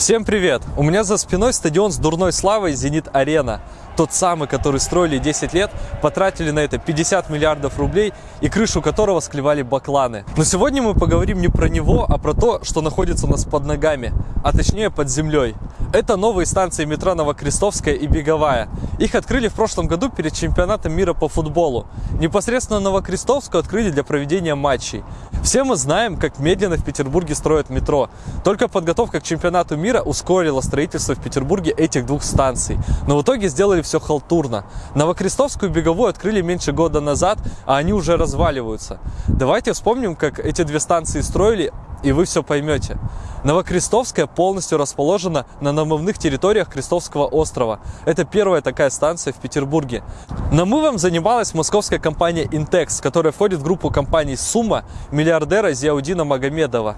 Всем привет! У меня за спиной стадион с дурной славой «Зенит-Арена». Тот самый, который строили 10 лет, потратили на это 50 миллиардов рублей и крышу которого склевали бакланы. Но сегодня мы поговорим не про него, а про то, что находится у нас под ногами, а точнее под землей. Это новые станции метро Новокрестовская и Беговая. Их открыли в прошлом году перед чемпионатом мира по футболу. Непосредственно Новокрестовскую открыли для проведения матчей. Все мы знаем, как медленно в Петербурге строят метро. Только подготовка к чемпионату мира ускорила строительство в Петербурге этих двух станций. Но в итоге сделали все халтурно. Новокрестовскую беговую открыли меньше года назад, а они уже разваливаются. Давайте вспомним, как эти две станции строили, и вы все поймете. Новокрестовская полностью расположена на намывных территориях Крестовского острова. Это первая такая станция в Петербурге. Намывом занималась московская компания Intex, которая входит в группу компаний Сумма миллиардера Зиаудина Магомедова.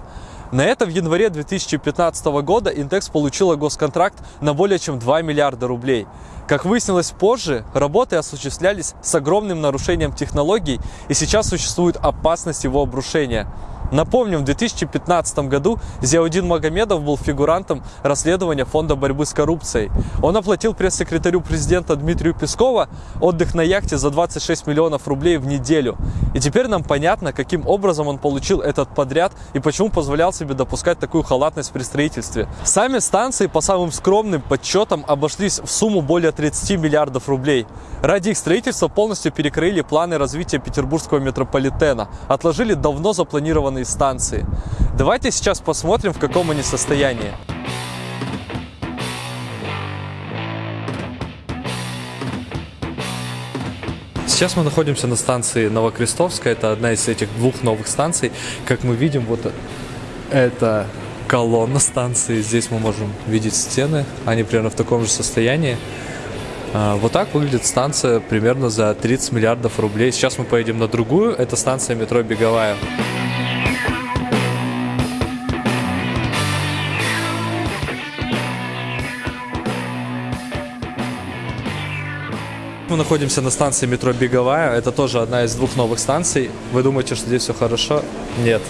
На это в январе 2015 года Интекс получила госконтракт на более чем 2 миллиарда рублей. Как выяснилось позже, работы осуществлялись с огромным нарушением технологий и сейчас существует опасность его обрушения. Напомним, в 2015 году Зиаудин Магомедов был фигурантом расследования Фонда борьбы с коррупцией. Он оплатил пресс-секретарю президента Дмитрию Пескову отдых на яхте за 26 миллионов рублей в неделю. И теперь нам понятно, каким образом он получил этот подряд и почему позволял себе допускать такую халатность при строительстве. Сами станции по самым скромным подсчетам обошлись в сумму более 30 миллиардов рублей. Ради их строительства полностью перекрыли планы развития петербургского метрополитена, отложили давно запланированные атомные станции. Давайте сейчас посмотрим, в каком они состоянии. Сейчас мы находимся на станции Новокрестовская, это одна из этих двух новых станций. Как мы видим, вот это колонна станции, здесь мы можем видеть стены, они примерно в таком же состоянии. А, вот так выглядит станция примерно за 30 миллиардов рублей. Сейчас мы поедем на другую, это станция метро Беговая. Мы находимся на станции метро Беговая. Это тоже одна из двух новых станций. Вы думаете, что здесь все хорошо? Нет.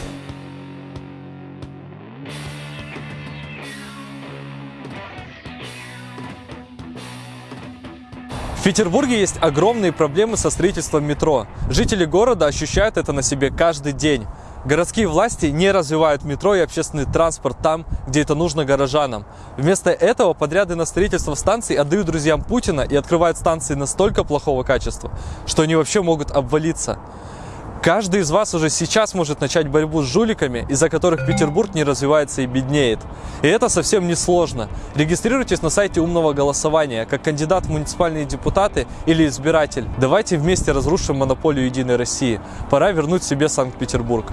В Петербурге есть огромные проблемы со строительством метро. Жители города ощущают это на себе каждый день. Городские власти не развивают метро и общественный транспорт там, где это нужно горожанам. Вместо этого подряды на строительство станций отдают друзьям Путина и открывают станции настолько плохого качества, что они вообще могут обвалиться. Каждый из вас уже сейчас может начать борьбу с жуликами, из-за которых Петербург не развивается и беднеет. И это совсем не сложно. Регистрируйтесь на сайте умного голосования, как кандидат в муниципальные депутаты или избиратель. Давайте вместе разрушим монополию Единой России. Пора вернуть себе Санкт-Петербург.